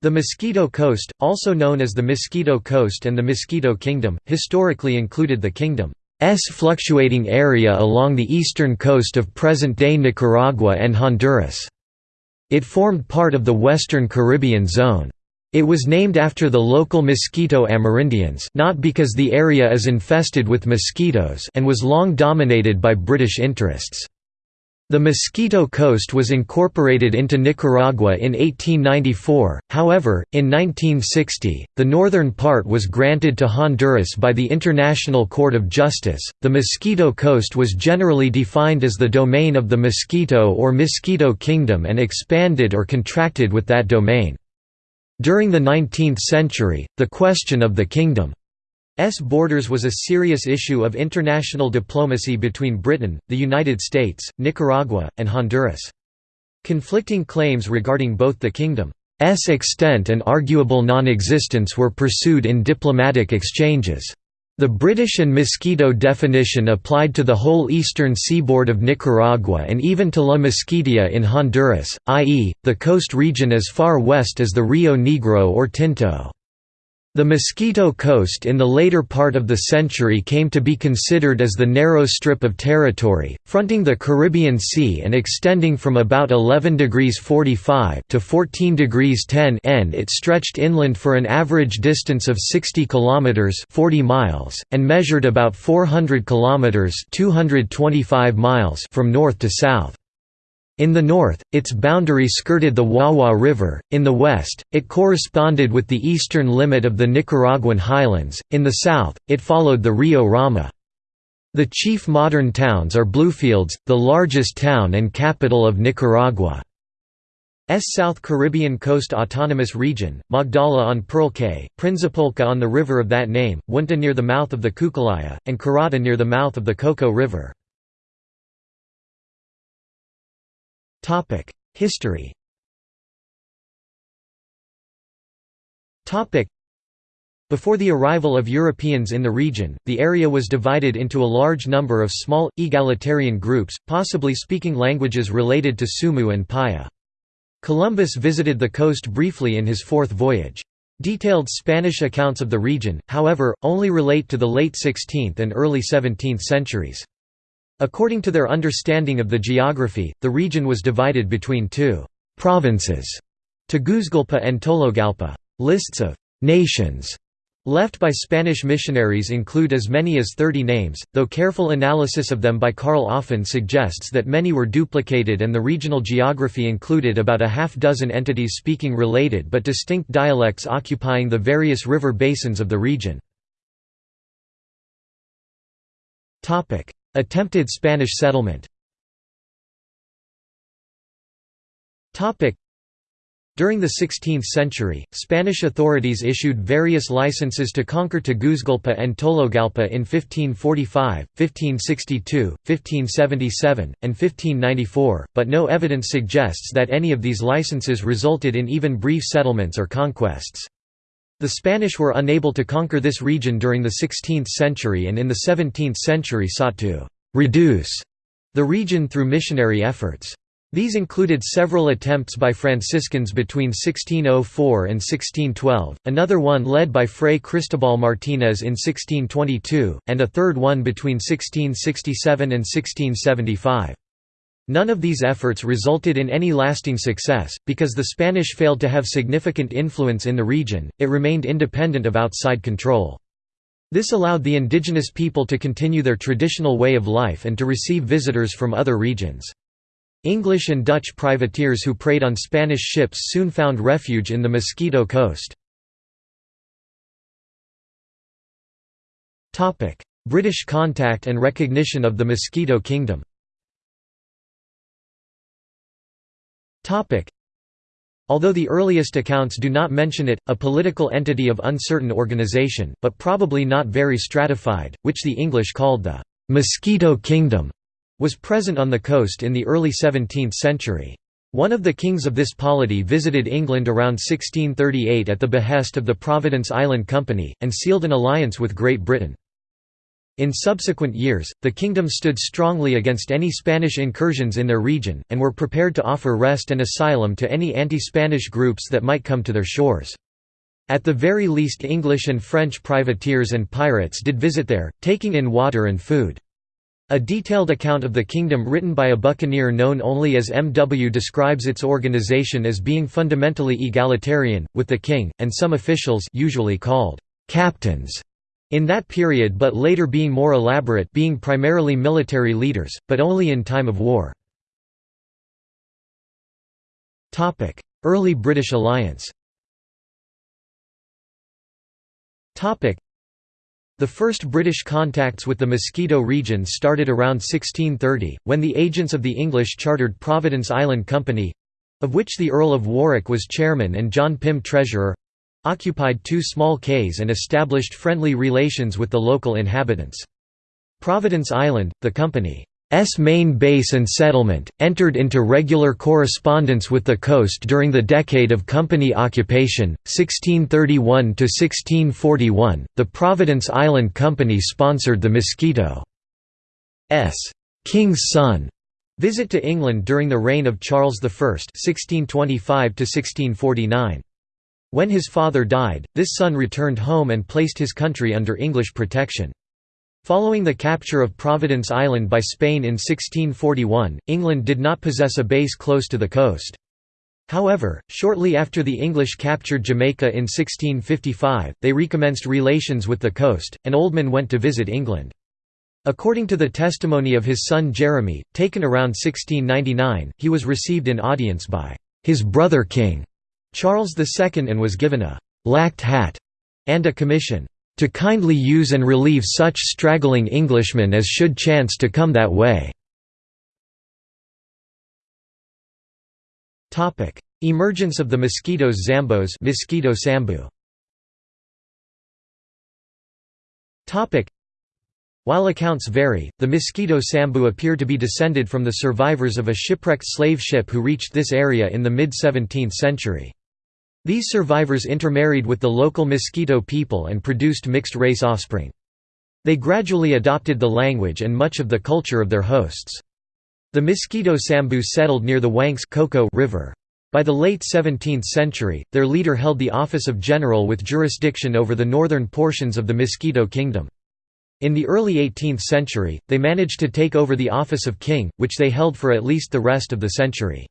The Mosquito Coast, also known as the Mosquito Coast and the Mosquito Kingdom, historically included the kingdom's fluctuating area along the eastern coast of present-day Nicaragua and Honduras. It formed part of the Western Caribbean Zone. It was named after the local mosquito Amerindians not because the area is infested with mosquitoes and was long dominated by British interests. The Mosquito Coast was incorporated into Nicaragua in 1894, however, in 1960, the northern part was granted to Honduras by the International Court of Justice. The Mosquito Coast was generally defined as the domain of the Mosquito or Mosquito Kingdom and expanded or contracted with that domain. During the 19th century, the question of the kingdom borders was a serious issue of international diplomacy between Britain, the United States, Nicaragua, and Honduras. Conflicting claims regarding both the kingdom's extent and arguable non-existence were pursued in diplomatic exchanges. The British and Mosquito definition applied to the whole eastern seaboard of Nicaragua and even to La Mosquitia in Honduras, i.e., the coast region as far west as the Rio Negro or Tinto. The Mosquito Coast in the later part of the century came to be considered as the narrow strip of territory, fronting the Caribbean Sea and extending from about 11 degrees 45 to 14 degrees 10 N. It stretched inland for an average distance of 60 kilometers (40 miles) and measured about 400 kilometers (225 miles) from north to south. In the north, its boundary skirted the Wawa River, in the west, it corresponded with the eastern limit of the Nicaraguan highlands, in the south, it followed the Rio Rama. The chief modern towns are Bluefields, the largest town and capital of Nicaragua. S South Caribbean Coast Autonomous Region, Magdala on Pearl Cay, Prinzapolka on the river of that name, Wunta near the mouth of the Cucalaya, and Carata near the mouth of the Coco River. History before the arrival of Europeans in the region, the area was divided into a large number of small, egalitarian groups, possibly speaking languages related to Sumu and Paya. Columbus visited the coast briefly in his fourth voyage. Detailed Spanish accounts of the region, however, only relate to the late 16th and early 17th centuries. According to their understanding of the geography, the region was divided between two provinces, Tegucigalpa and Tologalpa. Lists of nations left by Spanish missionaries include as many as 30 names, though careful analysis of them by Karl Offen suggests that many were duplicated and the regional geography included about a half dozen entities speaking related but distinct dialects occupying the various river basins of the region. Attempted Spanish settlement during the 16th century, Spanish authorities issued various licenses to conquer Tegucigalpa and Tologalpa in 1545, 1562, 1577, and 1594, but no evidence suggests that any of these licenses resulted in even brief settlements or conquests. The Spanish were unable to conquer this region during the 16th century and in the 17th century sought to «reduce» the region through missionary efforts. These included several attempts by Franciscans between 1604 and 1612, another one led by Fray Cristobal Martinez in 1622, and a third one between 1667 and 1675. None of these efforts resulted in any lasting success, because the Spanish failed to have significant influence in the region, it remained independent of outside control. This allowed the indigenous people to continue their traditional way of life and to receive visitors from other regions. English and Dutch privateers who preyed on Spanish ships soon found refuge in the Mosquito Coast. British contact and recognition of the Mosquito Kingdom Although the earliest accounts do not mention it, a political entity of uncertain organization, but probably not very stratified, which the English called the «Mosquito Kingdom», was present on the coast in the early 17th century. One of the kings of this polity visited England around 1638 at the behest of the Providence Island Company, and sealed an alliance with Great Britain. In subsequent years, the kingdom stood strongly against any Spanish incursions in their region, and were prepared to offer rest and asylum to any anti-Spanish groups that might come to their shores. At the very least English and French privateers and pirates did visit there, taking in water and food. A detailed account of the kingdom written by a buccaneer known only as M.W. describes its organization as being fundamentally egalitarian, with the king, and some officials usually called «captains» In that period but later being more elaborate being primarily military leaders, but only in time of war. Early British alliance the first British contacts with the Mosquito region started around 1630, when the agents of the English chartered Providence Island Company—of which the Earl of Warwick was chairman and John Pym treasurer, occupied two small cays and established friendly relations with the local inhabitants. Providence Island, the company's main base and settlement, entered into regular correspondence with the coast during the decade of company occupation, 1631 to 1641. The Providence Island Company sponsored the Mosquito's King's Son visit to England during the reign of Charles I (1625 to 1649). When his father died, this son returned home and placed his country under English protection. Following the capture of Providence Island by Spain in 1641, England did not possess a base close to the coast. However, shortly after the English captured Jamaica in 1655, they recommenced relations with the coast, and Oldman went to visit England. According to the testimony of his son Jeremy, taken around 1699, he was received in audience by his brother king Charles II and was given a «lacked hat» and a commission «to kindly use and relieve such straggling Englishmen as should chance to come that way». Emergence of the mosquitoes Zambos mosquito sambu. While accounts vary, the mosquito sambu appear to be descended from the survivors of a shipwrecked slave ship who reached this area in the mid-17th century. These survivors intermarried with the local Mosquito people and produced mixed-race offspring. They gradually adopted the language and much of the culture of their hosts. The Mosquito Sambu settled near the Wanks River. By the late 17th century, their leader held the office of general with jurisdiction over the northern portions of the Mosquito Kingdom. In the early 18th century, they managed to take over the office of king, which they held for at least the rest of the century.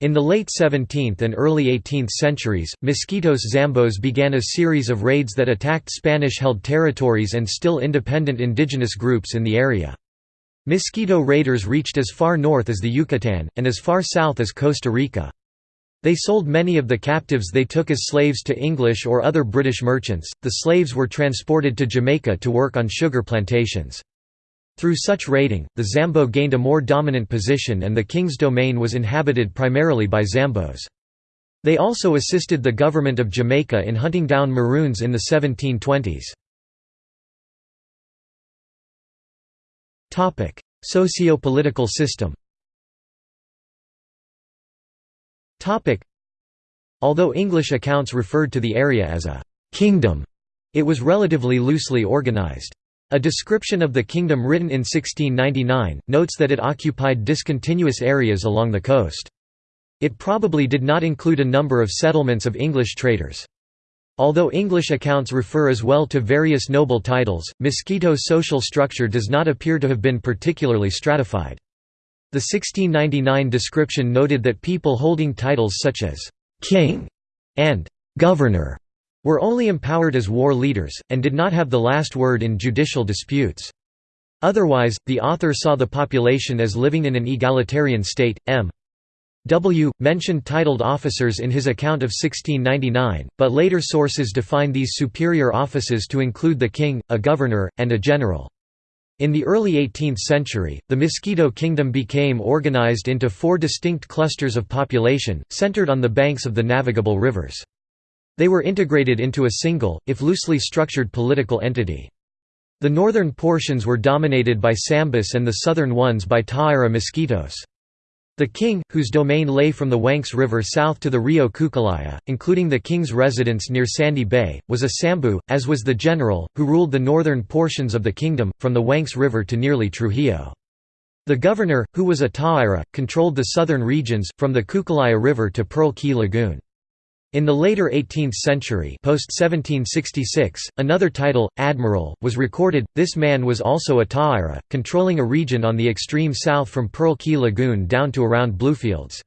In the late 17th and early 18th centuries, Mosquitos Zambos began a series of raids that attacked Spanish-held territories and still independent indigenous groups in the area. Mosquito raiders reached as far north as the Yucatan, and as far south as Costa Rica. They sold many of the captives they took as slaves to English or other British merchants. The slaves were transported to Jamaica to work on sugar plantations. Through such raiding, the Zambo gained a more dominant position and the king's domain was inhabited primarily by Zambos. They also assisted the government of Jamaica in hunting down Maroons in the 1720s. Socio-political system Although English accounts referred to the area as a «kingdom», it was relatively loosely organized. A description of the kingdom written in 1699, notes that it occupied discontinuous areas along the coast. It probably did not include a number of settlements of English traders. Although English accounts refer as well to various noble titles, Mosquito's social structure does not appear to have been particularly stratified. The 1699 description noted that people holding titles such as «king» and «governor» were only empowered as war leaders, and did not have the last word in judicial disputes. Otherwise, the author saw the population as living in an egalitarian state. M. W. mentioned titled officers in his account of 1699, but later sources define these superior offices to include the king, a governor, and a general. In the early 18th century, the Mosquito Kingdom became organized into four distinct clusters of population, centered on the banks of the navigable rivers. They were integrated into a single, if loosely structured political entity. The northern portions were dominated by Sambus and the southern ones by Tawira mosquitoes. The king, whose domain lay from the Wanks River south to the Rio Cucalaya, including the king's residence near Sandy Bay, was a Sambu, as was the general, who ruled the northern portions of the kingdom, from the Wanks River to nearly Trujillo. The governor, who was a Tawira, controlled the southern regions, from the Cucalaya River to Pearl Key Lagoon. In the later 18th century post 1766, another title, admiral, was recorded. This man was also a Tawira, controlling a region on the extreme south from Pearl Key Lagoon down to around Bluefields.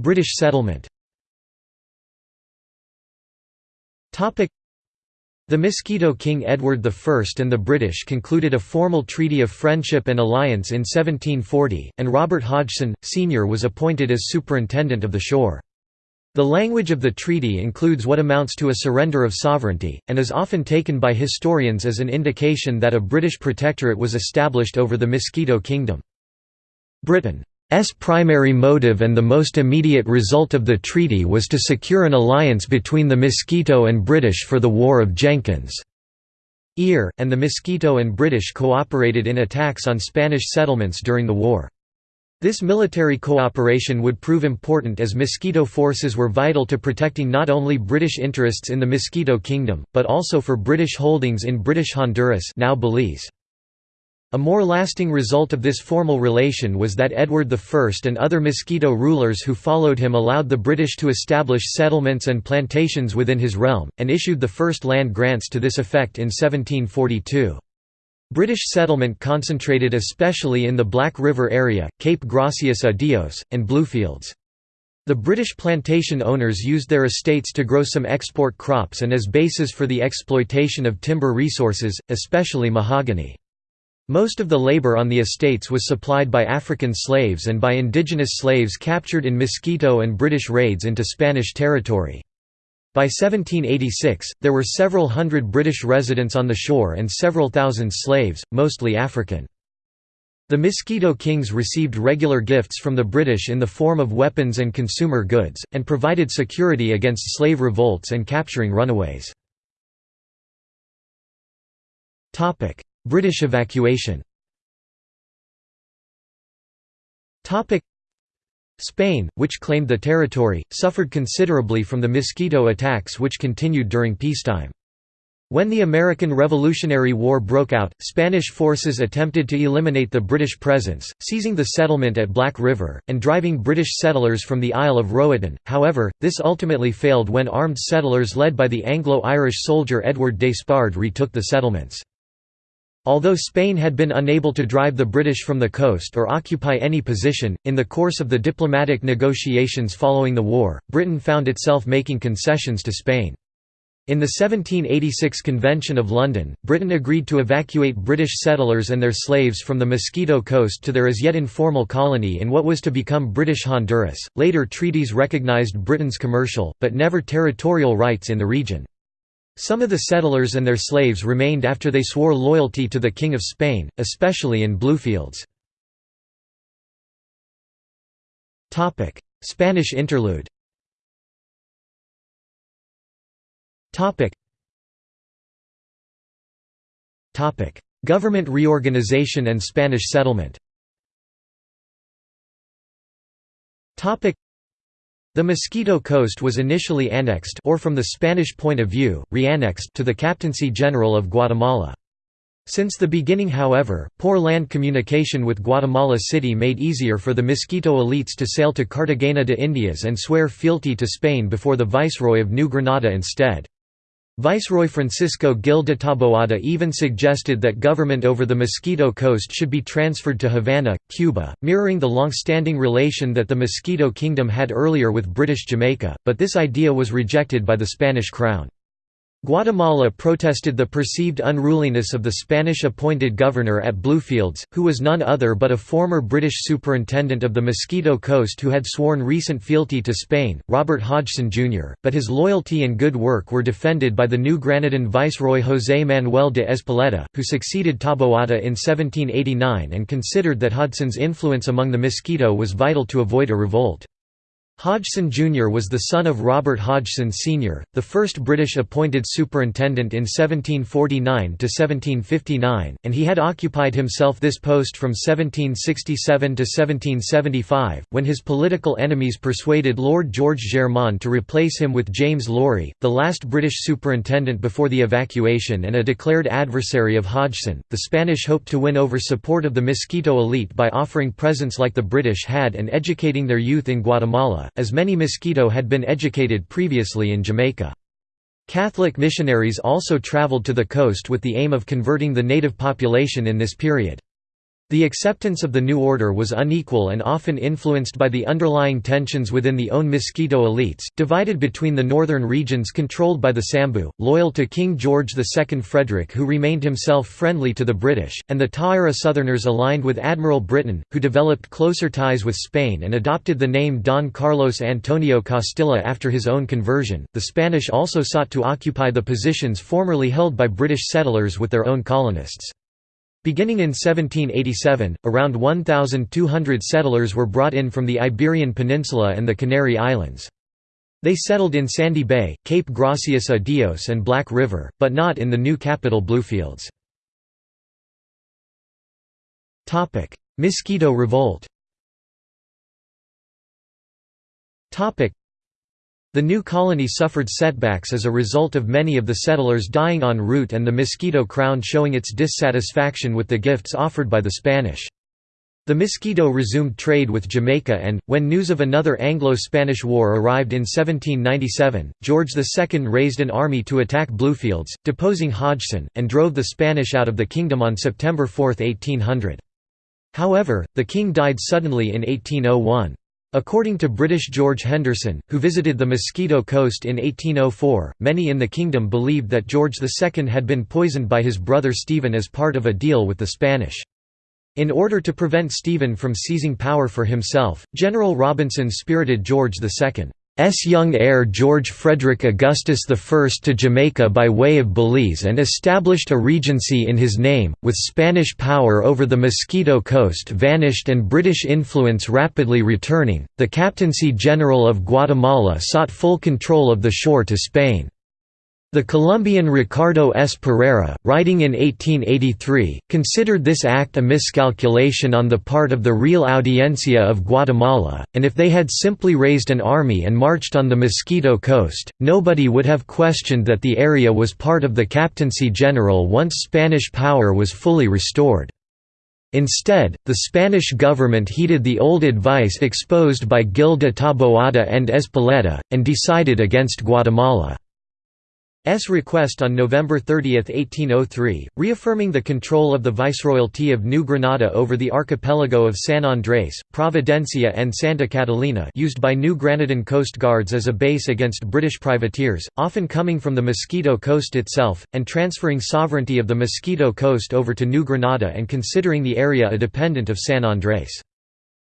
British settlement the Mosquito King Edward I and the British concluded a formal treaty of friendship and alliance in 1740, and Robert Hodgson, Sr. was appointed as superintendent of the shore. The language of the treaty includes what amounts to a surrender of sovereignty, and is often taken by historians as an indication that a British protectorate was established over the Mosquito Kingdom. Britain S primary motive and the most immediate result of the treaty was to secure an alliance between the Mosquito and British for the War of Jenkins. Ear, and the Mosquito and British cooperated in attacks on Spanish settlements during the war. This military cooperation would prove important as Mosquito forces were vital to protecting not only British interests in the Mosquito Kingdom, but also for British holdings in British Honduras now Belize. A more lasting result of this formal relation was that Edward I and other Mosquito rulers who followed him allowed the British to establish settlements and plantations within his realm, and issued the first land grants to this effect in 1742. British settlement concentrated especially in the Black River area, Cape Gracias a Dios, and Bluefields. The British plantation owners used their estates to grow some export crops and as bases for the exploitation of timber resources, especially mahogany. Most of the labor on the estates was supplied by African slaves and by indigenous slaves captured in Mosquito and British raids into Spanish territory. By 1786, there were several hundred British residents on the shore and several thousand slaves, mostly African. The Mosquito Kings received regular gifts from the British in the form of weapons and consumer goods, and provided security against slave revolts and capturing runaways. British evacuation Spain, which claimed the territory, suffered considerably from the Mosquito attacks which continued during peacetime. When the American Revolutionary War broke out, Spanish forces attempted to eliminate the British presence, seizing the settlement at Black River, and driving British settlers from the Isle of Roatan. However, this ultimately failed when armed settlers led by the Anglo-Irish soldier Edward Despard retook the settlements. Although Spain had been unable to drive the British from the coast or occupy any position, in the course of the diplomatic negotiations following the war, Britain found itself making concessions to Spain. In the 1786 Convention of London, Britain agreed to evacuate British settlers and their slaves from the Mosquito Coast to their as yet informal colony in what was to become British Honduras. Later treaties recognized Britain's commercial, but never territorial rights in the region. Some of the settlers and their slaves remained after they swore loyalty to the King of Spain, especially in Bluefields. Spanish interlude. Government reorganization and Spanish settlement the Mosquito Coast was initially annexed or from the Spanish point of view, reannexed to the Captaincy General of Guatemala. Since the beginning however, poor land communication with Guatemala City made easier for the Mosquito elites to sail to Cartagena de Indias and swear fealty to Spain before the Viceroy of New Granada instead. Viceroy Francisco Gil de Taboada even suggested that government over the Mosquito Coast should be transferred to Havana, Cuba, mirroring the long-standing relation that the Mosquito Kingdom had earlier with British Jamaica, but this idea was rejected by the Spanish crown. Guatemala protested the perceived unruliness of the Spanish-appointed governor at Bluefields, who was none other but a former British superintendent of the Mosquito Coast who had sworn recent fealty to Spain, Robert Hodgson Jr., but his loyalty and good work were defended by the new Granadan viceroy José Manuel de Ezpeleta, who succeeded Taboada in 1789 and considered that Hodgson's influence among the Mosquito was vital to avoid a revolt. Hodgson Jr. was the son of Robert Hodgson Sr., the first British appointed superintendent in 1749–1759, and he had occupied himself this post from 1767 to 1775, when his political enemies persuaded Lord George Germain to replace him with James Laurie, the last British superintendent before the evacuation and a declared adversary of Hodgson. The Spanish hoped to win over support of the Mosquito elite by offering presents like the British had and educating their youth in Guatemala as many Mosquito had been educated previously in Jamaica. Catholic missionaries also traveled to the coast with the aim of converting the native population in this period. The acceptance of the new order was unequal and often influenced by the underlying tensions within the own Mosquito elites, divided between the northern regions controlled by the Sambu, loyal to King George II Frederick who remained himself friendly to the British, and the Tawira Southerners aligned with Admiral Briton, who developed closer ties with Spain and adopted the name Don Carlos Antonio Costilla after his own conversion. The Spanish also sought to occupy the positions formerly held by British settlers with their own colonists. Beginning in 1787, around 1,200 settlers were brought in from the Iberian Peninsula and the Canary Islands. They settled in Sandy Bay, Cape Gracias a Dios and Black River, but not in the new capital Bluefields. Mosquito Revolt the new colony suffered setbacks as a result of many of the settlers dying en route and the Mosquito Crown showing its dissatisfaction with the gifts offered by the Spanish. The Mosquito resumed trade with Jamaica and, when news of another Anglo-Spanish war arrived in 1797, George II raised an army to attack Bluefields, deposing Hodgson, and drove the Spanish out of the kingdom on September 4, 1800. However, the king died suddenly in 1801. According to British George Henderson, who visited the Mosquito Coast in 1804, many in the kingdom believed that George II had been poisoned by his brother Stephen as part of a deal with the Spanish. In order to prevent Stephen from seizing power for himself, General Robinson spirited George II. S. young heir George Frederick Augustus I to Jamaica by way of Belize and established a regency in his name, with Spanish power over the Mosquito Coast vanished and British influence rapidly returning, the Captaincy General of Guatemala sought full control of the shore to Spain. The Colombian Ricardo S. Pereira, writing in 1883, considered this act a miscalculation on the part of the Real Audiencia of Guatemala, and if they had simply raised an army and marched on the Mosquito Coast, nobody would have questioned that the area was part of the Captaincy General once Spanish power was fully restored. Instead, the Spanish government heeded the old advice exposed by Gil de Taboada and Ezpeleta, and decided against Guatemala. S request on November 30, 1803, reaffirming the control of the Viceroyalty of New Granada over the archipelago of San Andrés, Providencia and Santa Catalina used by New Granadan Coast Guards as a base against British privateers, often coming from the Mosquito Coast itself, and transferring sovereignty of the Mosquito Coast over to New Granada and considering the area a dependent of San Andrés.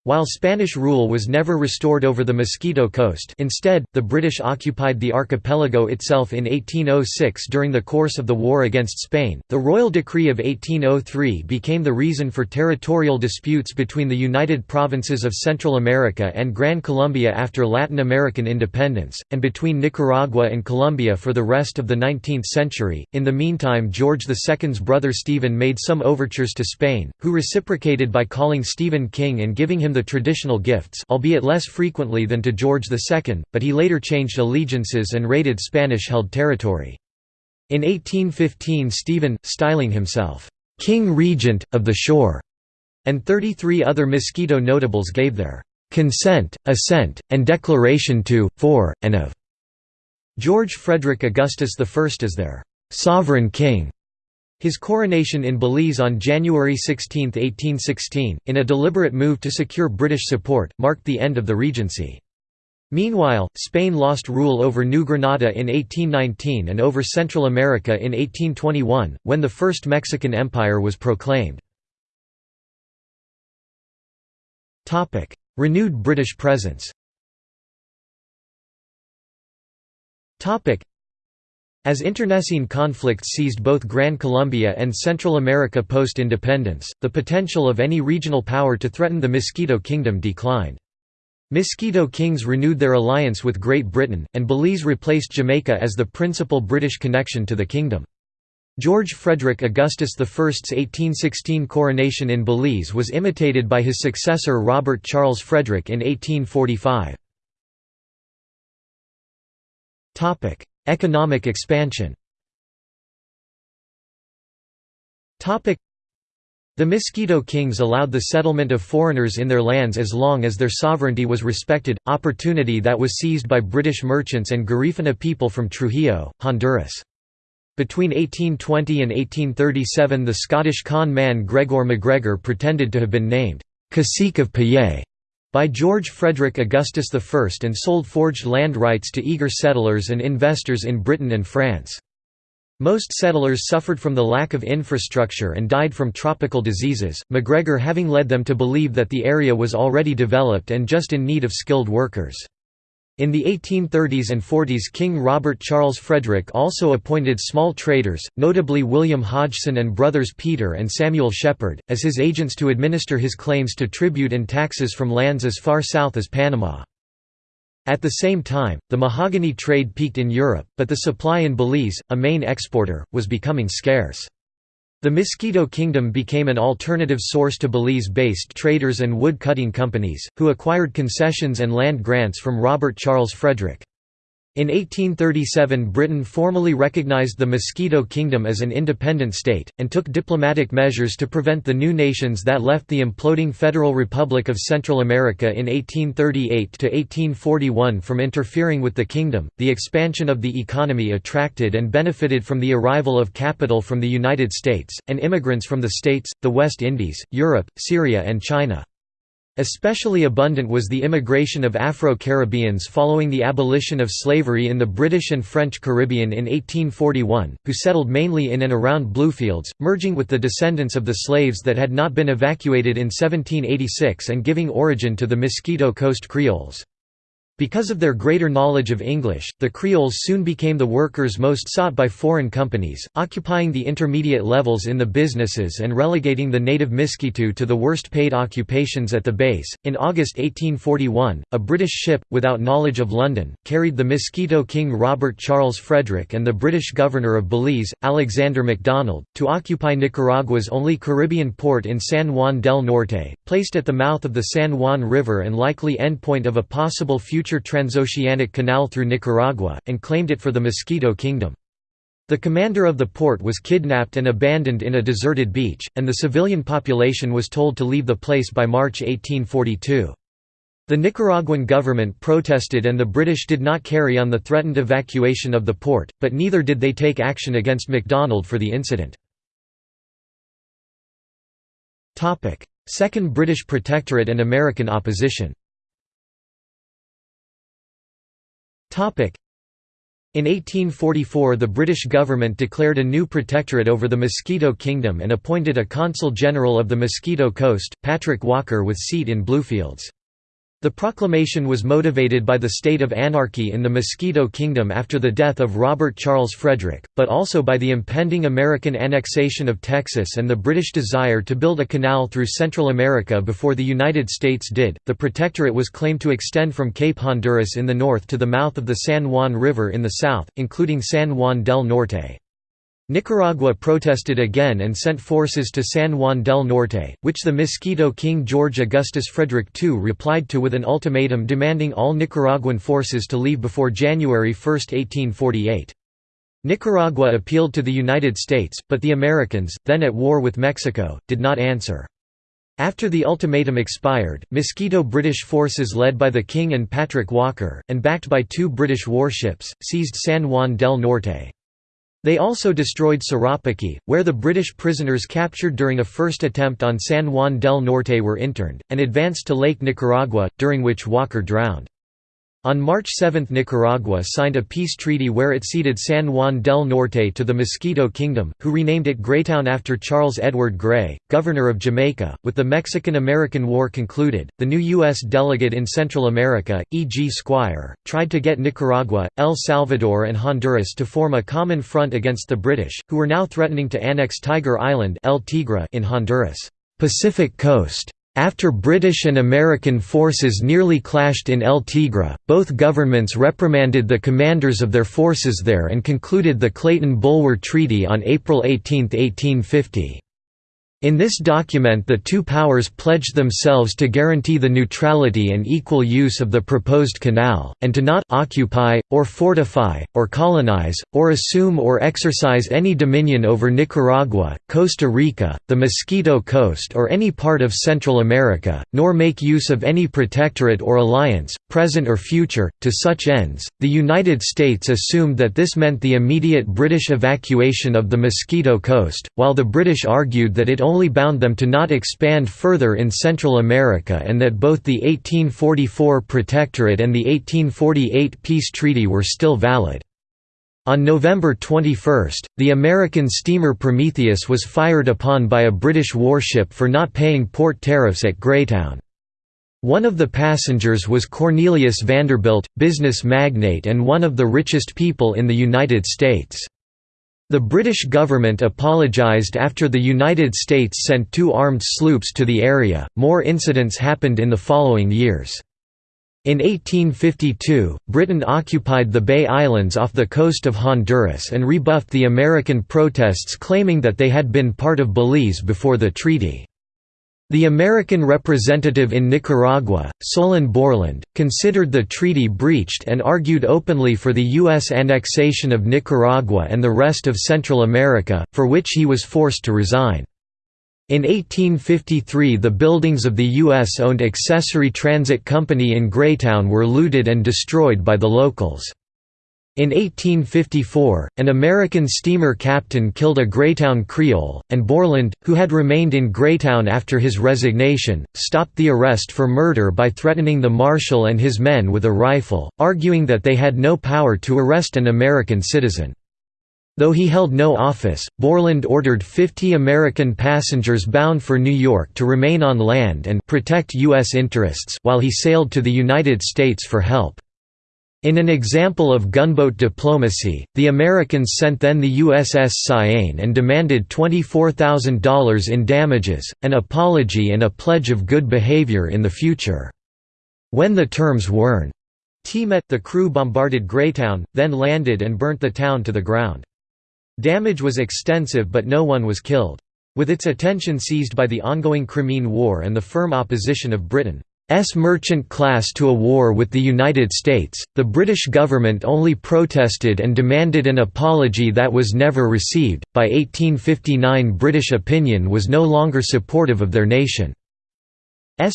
While Spanish rule was never restored over the Mosquito Coast instead, the British occupied the archipelago itself in 1806 during the course of the war against Spain. The Royal Decree of 1803 became the reason for territorial disputes between the United Provinces of Central America and Gran Colombia after Latin American independence, and between Nicaragua and Colombia for the rest of the 19th century. In the meantime, George II's brother Stephen made some overtures to Spain, who reciprocated by calling Stephen king and giving him the traditional gifts albeit less frequently than to George II, but he later changed allegiances and raided Spanish-held territory. In 1815 Stephen, styling himself, "'King Regent, of the Shore' and 33 other Mosquito notables gave their "'consent, assent, and declaration to, for, and of' George Frederick Augustus I as their "'sovereign king' His coronation in Belize on January 16, 1816, in a deliberate move to secure British support, marked the end of the Regency. Meanwhile, Spain lost rule over New Granada in 1819 and over Central America in 1821, when the First Mexican Empire was proclaimed. Renewed British presence as internecine conflicts seized both Gran Colombia and Central America post-independence, the potential of any regional power to threaten the Mosquito Kingdom declined. Mosquito Kings renewed their alliance with Great Britain, and Belize replaced Jamaica as the principal British connection to the kingdom. George Frederick Augustus I's 1816 coronation in Belize was imitated by his successor Robert Charles Frederick in 1845. Economic expansion. The Mosquito Kings allowed the settlement of foreigners in their lands as long as their sovereignty was respected, opportunity that was seized by British merchants and Garifuna people from Trujillo, Honduras. Between 1820 and 1837 the Scottish con man Gregor MacGregor pretended to have been named «Cacique of Poyais» by George Frederick Augustus I and sold forged land rights to eager settlers and investors in Britain and France. Most settlers suffered from the lack of infrastructure and died from tropical diseases, MacGregor having led them to believe that the area was already developed and just in need of skilled workers. In the 1830s and 40s King Robert Charles Frederick also appointed small traders, notably William Hodgson and brothers Peter and Samuel Shepard, as his agents to administer his claims to tribute and taxes from lands as far south as Panama. At the same time, the mahogany trade peaked in Europe, but the supply in Belize, a main exporter, was becoming scarce. The Mosquito Kingdom became an alternative source to Belize-based traders and wood-cutting companies, who acquired concessions and land grants from Robert Charles Frederick. In 1837 Britain formally recognized the Mosquito Kingdom as an independent state, and took diplomatic measures to prevent the new nations that left the imploding Federal Republic of Central America in 1838–1841 from interfering with the kingdom. The expansion of the economy attracted and benefited from the arrival of capital from the United States, and immigrants from the States, the West Indies, Europe, Syria and China. Especially abundant was the immigration of Afro-Caribbeans following the abolition of slavery in the British and French Caribbean in 1841, who settled mainly in and around Bluefields, merging with the descendants of the slaves that had not been evacuated in 1786 and giving origin to the Mosquito Coast Creoles. Because of their greater knowledge of English, the Creoles soon became the workers most sought by foreign companies, occupying the intermediate levels in the businesses and relegating the native Miskito to the worst paid occupations at the base. In August 1841, a British ship, without knowledge of London, carried the Mosquito King Robert Charles Frederick and the British governor of Belize, Alexander MacDonald, to occupy Nicaragua's only Caribbean port in San Juan del Norte, placed at the mouth of the San Juan River and likely endpoint of a possible future future transoceanic canal through Nicaragua, and claimed it for the Mosquito Kingdom. The commander of the port was kidnapped and abandoned in a deserted beach, and the civilian population was told to leave the place by March 1842. The Nicaraguan government protested and the British did not carry on the threatened evacuation of the port, but neither did they take action against MacDonald for the incident. Second British Protectorate and American opposition in 1844 the British government declared a new protectorate over the Mosquito Kingdom and appointed a Consul General of the Mosquito Coast, Patrick Walker with seat in Bluefields. The proclamation was motivated by the state of anarchy in the Mosquito Kingdom after the death of Robert Charles Frederick, but also by the impending American annexation of Texas and the British desire to build a canal through Central America before the United States did. The protectorate was claimed to extend from Cape Honduras in the north to the mouth of the San Juan River in the south, including San Juan del Norte. Nicaragua protested again and sent forces to San Juan del Norte, which the Mosquito King George Augustus Frederick II replied to with an ultimatum demanding all Nicaraguan forces to leave before January 1, 1848. Nicaragua appealed to the United States, but the Americans, then at war with Mexico, did not answer. After the ultimatum expired, Mosquito British forces led by the King and Patrick Walker, and backed by two British warships, seized San Juan del Norte. They also destroyed Sarapiquí, where the British prisoners captured during a first attempt on San Juan del Norte were interned, and advanced to Lake Nicaragua, during which Walker drowned. On March 7 Nicaragua signed a peace treaty where it ceded San Juan del Norte to the Mosquito Kingdom, who renamed it Greytown after Charles Edward Grey, governor of Jamaica. With the Mexican–American War concluded, the new U.S. delegate in Central America, E. G. Squier, tried to get Nicaragua, El Salvador and Honduras to form a common front against the British, who were now threatening to annex Tiger Island El Tigre in Honduras' Pacific coast. After British and American forces nearly clashed in El Tigre, both governments reprimanded the commanders of their forces there and concluded the Clayton-Bulwer Treaty on April 18, 1850. In this document the two powers pledged themselves to guarantee the neutrality and equal use of the proposed canal, and to not occupy, or fortify, or colonize, or assume or exercise any dominion over Nicaragua, Costa Rica, the Mosquito Coast or any part of Central America, nor make use of any protectorate or alliance, present or future, to such ends. The United States assumed that this meant the immediate British evacuation of the Mosquito Coast, while the British argued that it only bound them to not expand further in Central America and that both the 1844 Protectorate and the 1848 Peace Treaty were still valid. On November 21, the American steamer Prometheus was fired upon by a British warship for not paying port tariffs at Greytown. One of the passengers was Cornelius Vanderbilt, business magnate and one of the richest people in the United States. The British government apologised after the United States sent two armed sloops to the area. More incidents happened in the following years. In 1852, Britain occupied the Bay Islands off the coast of Honduras and rebuffed the American protests claiming that they had been part of Belize before the treaty. The American representative in Nicaragua, Solon Borland, considered the treaty breached and argued openly for the U.S. annexation of Nicaragua and the rest of Central America, for which he was forced to resign. In 1853 the buildings of the U.S.-owned Accessory Transit Company in Greytown were looted and destroyed by the locals. In 1854, an American steamer captain killed a Greytown Creole, and Borland, who had remained in Greytown after his resignation, stopped the arrest for murder by threatening the marshal and his men with a rifle, arguing that they had no power to arrest an American citizen. Though he held no office, Borland ordered 50 American passengers bound for New York to remain on land and protect U.S. interests while he sailed to the United States for help. In an example of gunboat diplomacy, the Americans sent then the USS Cyane and demanded $24,000 in damages, an apology and a pledge of good behavior in the future. When the terms weren't met the crew bombarded Greytown, then landed and burnt the town to the ground. Damage was extensive but no one was killed. With its attention seized by the ongoing Crimean War and the firm opposition of Britain, S merchant class to a war with the United States, the British government only protested and demanded an apology that was never received. By 1859, British opinion was no longer supportive of their nation's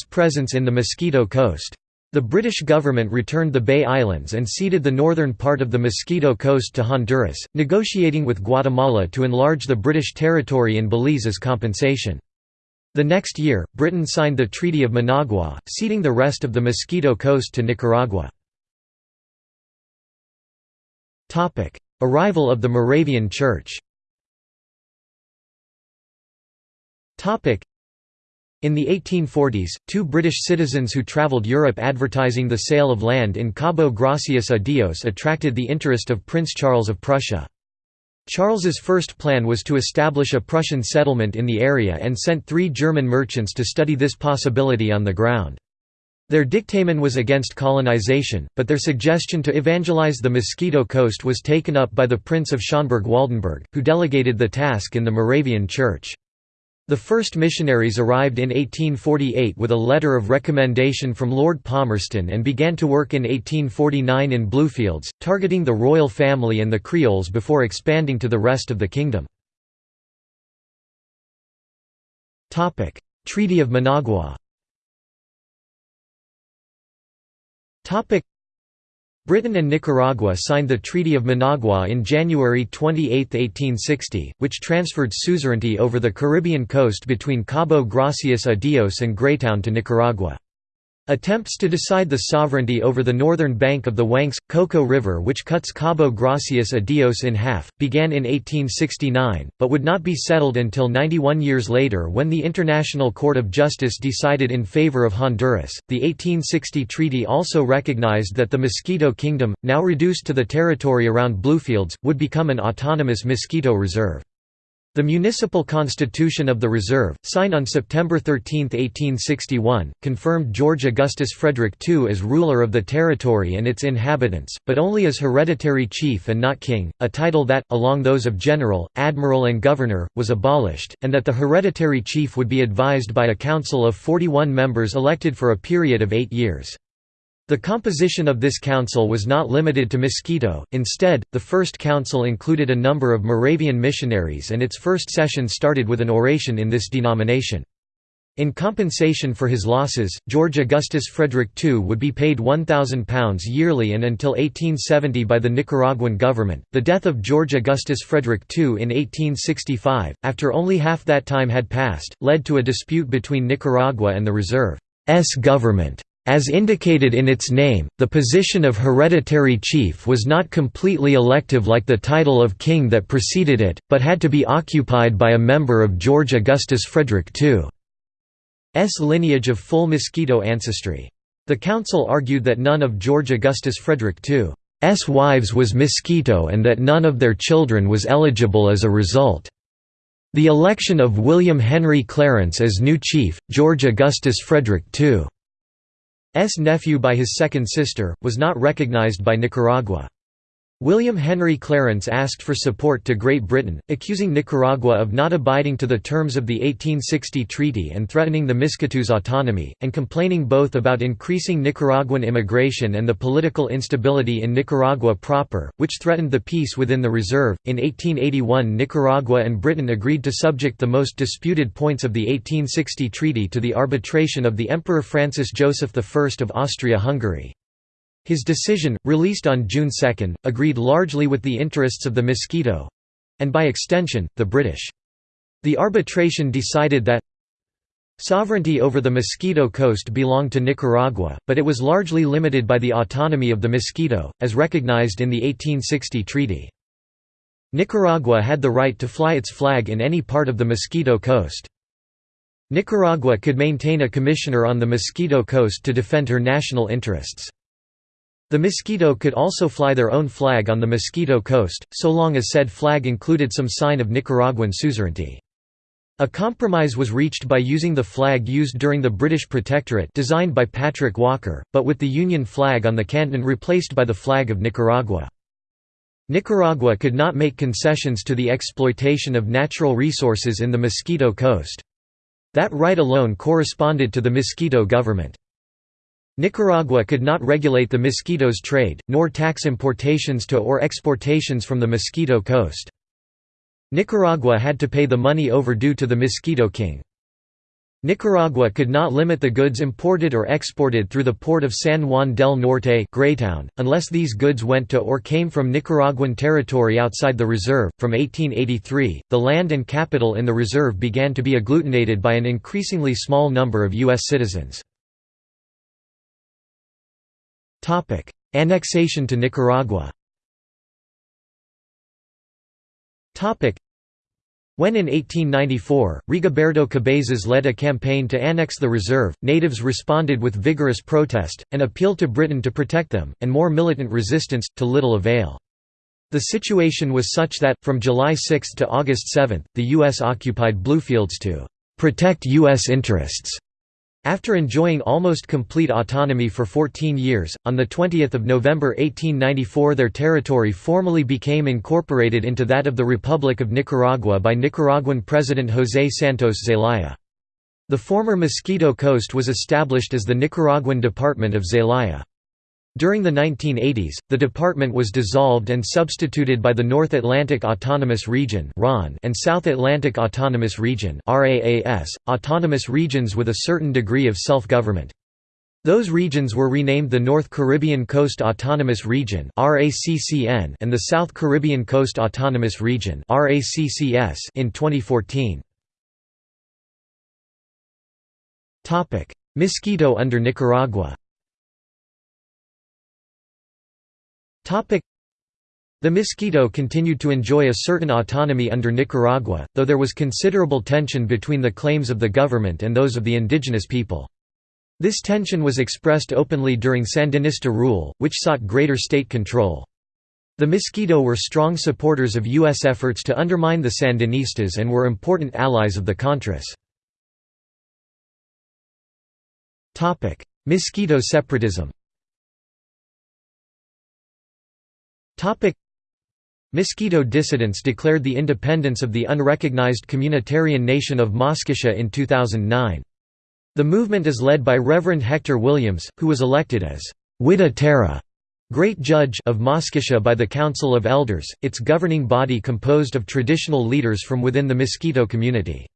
presence in the Mosquito Coast. The British government returned the Bay Islands and ceded the northern part of the Mosquito Coast to Honduras, negotiating with Guatemala to enlarge the British territory in Belize as compensation. The next year, Britain signed the Treaty of Managua, ceding the rest of the Mosquito Coast to Nicaragua. Arrival of the Moravian Church in the 1840s, two British citizens who travelled Europe advertising the sale of land in Cabo Gracias a Dios attracted the interest of Prince Charles of Prussia. Charles's first plan was to establish a Prussian settlement in the area and sent three German merchants to study this possibility on the ground. Their dictamen was against colonization, but their suggestion to evangelize the Mosquito Coast was taken up by the Prince of Schönburg-Waldenburg, who delegated the task in the Moravian Church. The first missionaries arrived in 1848 with a letter of recommendation from Lord Palmerston and began to work in 1849 in Bluefields, targeting the royal family and the Creoles before expanding to the rest of the kingdom. Treaty of Managua Britain and Nicaragua signed the Treaty of Managua in January 28, 1860, which transferred suzerainty over the Caribbean coast between Cabo Gracias a Dios and Greytown to Nicaragua. Attempts to decide the sovereignty over the northern bank of the Wanks Coco River which cuts Cabo Gracias a Dios in half, began in 1869, but would not be settled until 91 years later when the International Court of Justice decided in favor of Honduras. The 1860 treaty also recognized that the Mosquito Kingdom, now reduced to the territory around Bluefields, would become an autonomous mosquito reserve. The Municipal Constitution of the Reserve, signed on September 13, 1861, confirmed George Augustus Frederick II as ruler of the territory and its inhabitants, but only as hereditary chief and not king, a title that, along those of general, admiral and governor, was abolished, and that the hereditary chief would be advised by a council of 41 members elected for a period of eight years. The composition of this council was not limited to Mosquito, instead, the first council included a number of Moravian missionaries and its first session started with an oration in this denomination. In compensation for his losses, George Augustus Frederick II would be paid £1,000 yearly and until 1870 by the Nicaraguan government. The death of George Augustus Frederick II in 1865, after only half that time had passed, led to a dispute between Nicaragua and the Reserve's government. As indicated in its name, the position of hereditary chief was not completely elective like the title of king that preceded it, but had to be occupied by a member of George Augustus Frederick II's lineage of full Mosquito ancestry. The council argued that none of George Augustus Frederick II's wives was Mosquito and that none of their children was eligible as a result. The election of William Henry Clarence as new chief, George Augustus Frederick II nephew by his second sister, was not recognized by Nicaragua. William Henry Clarence asked for support to Great Britain, accusing Nicaragua of not abiding to the terms of the 1860 treaty and threatening the Miskitos' autonomy, and complaining both about increasing Nicaraguan immigration and the political instability in Nicaragua proper, which threatened the peace within the reserve. In 1881, Nicaragua and Britain agreed to subject the most disputed points of the 1860 treaty to the arbitration of the Emperor Francis Joseph I of Austria-Hungary. His decision, released on June 2, agreed largely with the interests of the Mosquito—and by extension, the British. The arbitration decided that Sovereignty over the Mosquito Coast belonged to Nicaragua, but it was largely limited by the autonomy of the Mosquito, as recognized in the 1860 treaty. Nicaragua had the right to fly its flag in any part of the Mosquito Coast. Nicaragua could maintain a commissioner on the Mosquito Coast to defend her national interests. The Mosquito could also fly their own flag on the Mosquito Coast, so long as said flag included some sign of Nicaraguan suzerainty. A compromise was reached by using the flag used during the British Protectorate designed by Patrick Walker, but with the Union flag on the canton replaced by the flag of Nicaragua. Nicaragua could not make concessions to the exploitation of natural resources in the Mosquito Coast. That right alone corresponded to the Mosquito government. Nicaragua could not regulate the Mosquito's trade, nor tax importations to or exportations from the Mosquito Coast. Nicaragua had to pay the money overdue to the Mosquito King. Nicaragua could not limit the goods imported or exported through the port of San Juan del Norte Greytown, unless these goods went to or came from Nicaraguan territory outside the reserve. From 1883, the land and capital in the reserve began to be agglutinated by an increasingly small number of U.S. citizens. Topic: Annexation to Nicaragua. Topic: When in 1894, Rigoberto Cabezas led a campaign to annex the reserve, natives responded with vigorous protest, an appeal to Britain to protect them, and more militant resistance, to little avail. The situation was such that, from July 6 to August 7, the U.S. occupied Bluefields to "...protect U.S. interests." After enjoying almost complete autonomy for 14 years, on 20 November 1894 their territory formally became incorporated into that of the Republic of Nicaragua by Nicaraguan President José Santos Zelaya. The former Mosquito Coast was established as the Nicaraguan Department of Zelaya. During the 1980s, the department was dissolved and substituted by the North Atlantic Autonomous Region and South Atlantic Autonomous Region autonomous regions with a certain degree of self-government. Those regions were renamed the North Caribbean Coast Autonomous Region and the South Caribbean Coast Autonomous Region in 2014. Mosquito under Nicaragua the Mosquito continued to enjoy a certain autonomy under Nicaragua, though there was considerable tension between the claims of the government and those of the indigenous people. This tension was expressed openly during Sandinista rule, which sought greater state control. The Mosquito were strong supporters of U.S. efforts to undermine the Sandinistas and were important allies of the Contras. Mosquito separatism Mosquito dissidents declared the independence of the unrecognized communitarian nation of Moskitia in 2009. The movement is led by Reverend Hector Williams, who was elected as Wihta Tara Great Judge of Moskitia by the Council of Elders, its governing body composed of traditional leaders from within the Mosquito community.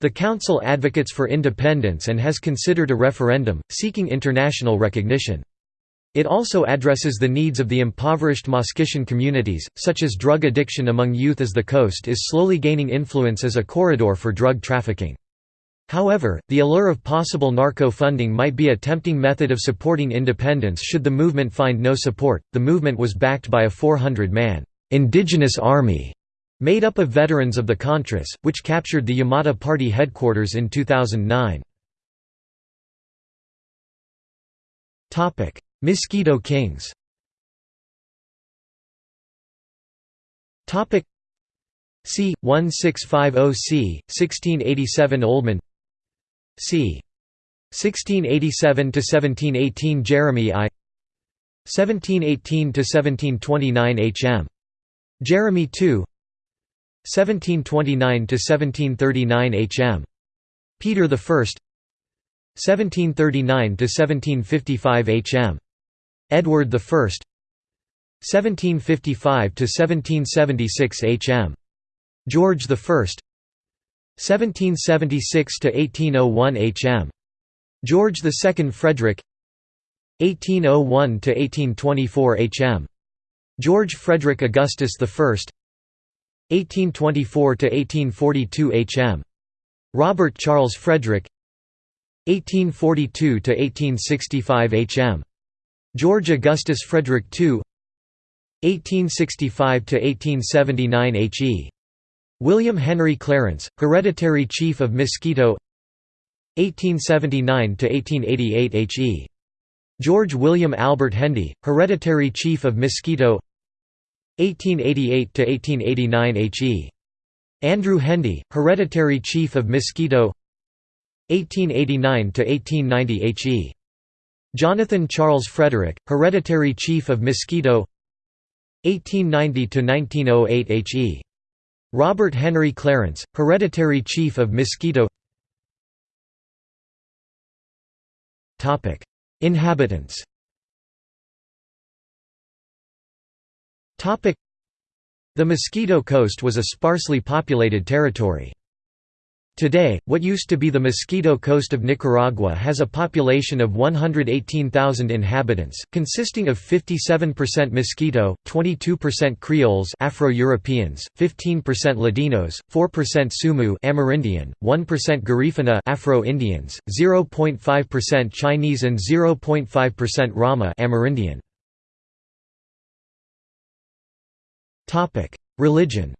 The council advocates for independence and has considered a referendum, seeking international recognition. It also addresses the needs of the impoverished Moskitian communities, such as drug addiction among youth as the coast is slowly gaining influence as a corridor for drug trafficking. However, the allure of possible narco funding might be a tempting method of supporting independence should the movement find no support. The movement was backed by a 400 man indigenous army made up of veterans of the Contras, which captured the YATAMA Party headquarters in 2009. Mosquito Kings Topic C. 1650 C. 1687 Oldman C. 1687–1718 Jeremy I 1718–1729 H. M. Jeremy II 1729–1739 H. M. Peter I 1739–1755 H. Edward I 1755–1776 H. M. George I 1776–1801 H. M. George II Frederick 1801–1824 H. M. George Frederick Augustus I 1824–1842 H. M. Robert Charles Frederick 1842–1865 H. George Augustus Frederick II 1865–1879 H. E. William Henry Clarence, Hereditary Chief of Mosquito 1879–1888 H. E. George William Albert Hendy, Hereditary Chief of Mosquito 1888–1889 H. E. Andrew Hendy, Hereditary Chief of Mosquito 1889–1890 H. Jonathan Charles Frederick, Hereditary Chief of Mosquito 1890–1908 H. E. Robert Henry Clarence, Hereditary Chief of Mosquito Inhabitants The Mosquito Coast was a sparsely populated territory. Today, what used to be the Mosquito Coast of Nicaragua has a population of 118,000 inhabitants, consisting of 57% Mosquito, 22% Creoles Afro-Europeans, 15% Ladinos, 4% Sumu Amerindian, 1% Garifuna Afro-Indians, 0.5% Chinese and 0.5% Rama Amerindian. Religion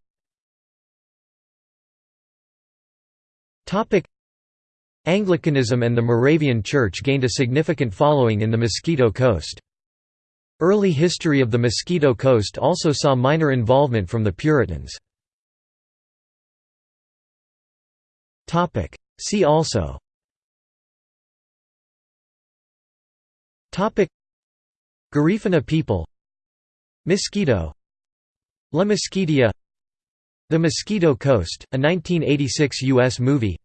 Anglicanism and the Moravian Church gained a significant following in the Mosquito Coast. Early history of the Mosquito Coast also saw minor involvement from the Puritans. See also Garifuna people Mosquito La Mosquitia The Mosquito Coast, a 1986 U.S. movie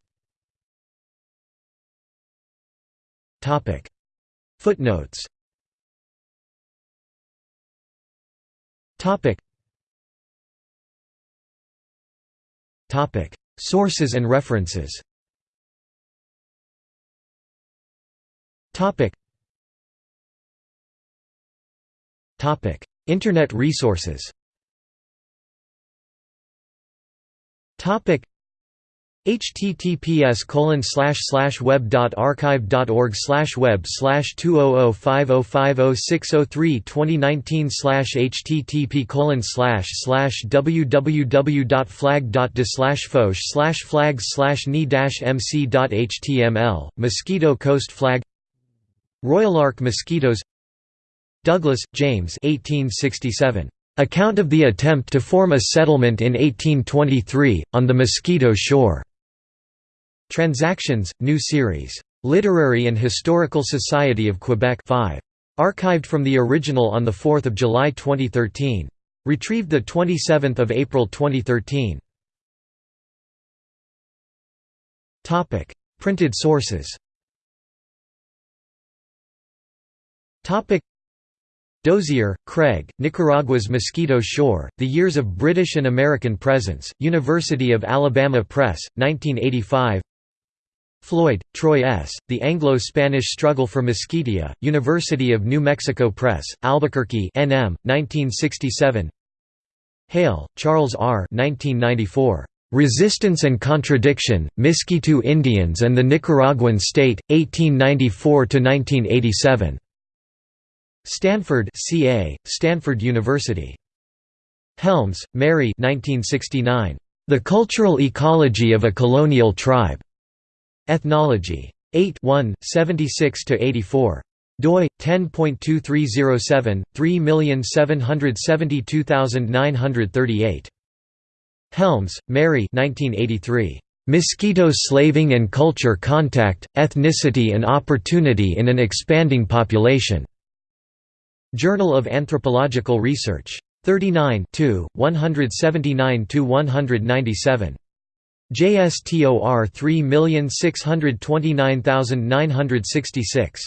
Footnotes. Sources and references. Internet resources. Topic https colon slash slash web dot archive dot org slash web slash two oh oh five oh five oh six oh three twenty nineteen slash http colon slash slash www dot flag dot de slash fotw slash flags slash ni dash mc dot html mosquito coast flag Royal Ark mosquitoes Douglas, James 1867 Account of the attempt to form a settlement in 1823, on the Mosquito Shore. Transactions, New Series. Literary and Historical Society of Quebec 5. Archived from the original on 4 July 2013. Retrieved 27 April 2013. Printed sources Dozier, Craig, Nicaragua's Mosquito Shore, The Years of British and American Presence, University of Alabama Press, 1985 Floyd, Troy S., The Anglo-Spanish Struggle for Mosquitia, University of New Mexico Press, Albuquerque NM, 1967 Hale, Charles R. 1994. Resistance and Contradiction, Miskito Indians and the Nicaraguan State, 1894–1987. Stanford CA, Stanford University. Helms, Mary 1969. The Cultural Ecology of a Colonial Tribe. Ethnology. 8 1, 76–84 doi 10.2307 3772938 Helms, Mary 1983 Mosquito Slaving and Culture Contact Ethnicity and Opportunity in an Expanding Population Journal of Anthropological Research. 39 179–197. JSTOR 3629966.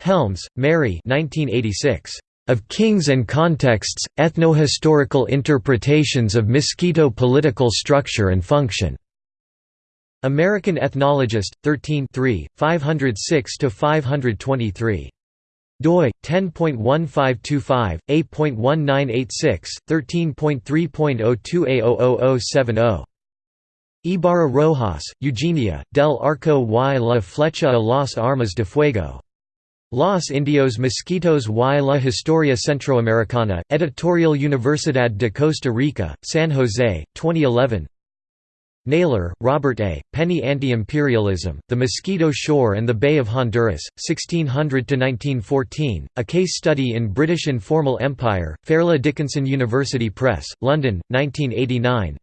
Helms, Mary 1986. Of Kings and Contexts, Ethnohistorical Interpretations of Mosquito Political Structure and Function. American Ethnologist, 13 506–523 doi 10.1525 8.1986 13.3.02a00070 Ibarra Rojas, Eugenia, del Arco y la Flecha a las Armas de Fuego. Los Indios Mosquitos y la Historia Centroamericana, Editorial Universidad de Costa Rica, San Jose, 2011 Naylor, Robert A., Penny Anti-Imperialism, The Mosquito Shore and the Bay of Honduras, 1600–1914, A Case Study in British Informal Empire, Fairleigh Dickinson University Press, London, 1989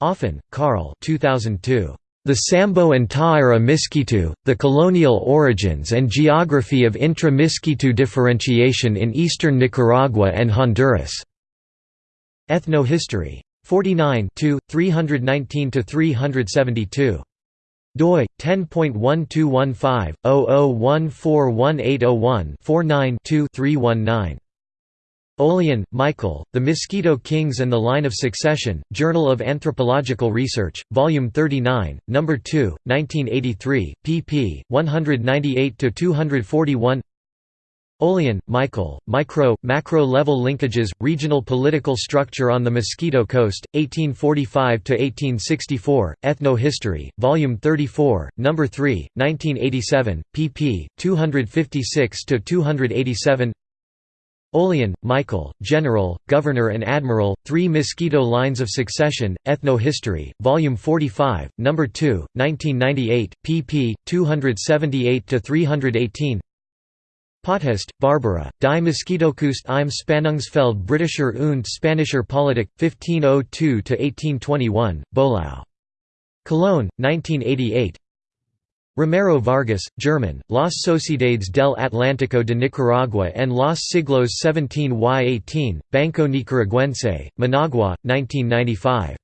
Offen, Karl 2002. The Sambo and Tawira Miskitu, The Colonial Origins and Geography of Intra-Miskitu Differentiation in Eastern Nicaragua and Honduras. Ethnohistory. 49 319–372 doi 10.1215/00141801-49-2-319 Olien, Michael, The Mosquito Kings and the Line of Succession, Journal of Anthropological Research, Volume 39, No. 2, 1983, pp. 198–241 Olien, Michael, Micro, Macro-Level Linkages, Regional Political Structure on the Mosquito Coast, 1845–1864, Ethno-History, Volume 34, No. 3, 1987, pp. 256–287 Olien, Michael, General, Governor and Admiral, Three Mosquito Lines of Succession, Ethno-History, Volume 45, No. 2, 1998, pp. 278–318 Potthast, Barbara, Die Mosquitokust im Spannungsfeld Britischer und Spanischer Politik, 1502–1821, Böhlau. Cologne, 1988 Romero Vargas, German, Las Sociedades del Atlántico de Nicaragua and los siglos 17 y 18, Banco Nicaragüense, Managua, 1995.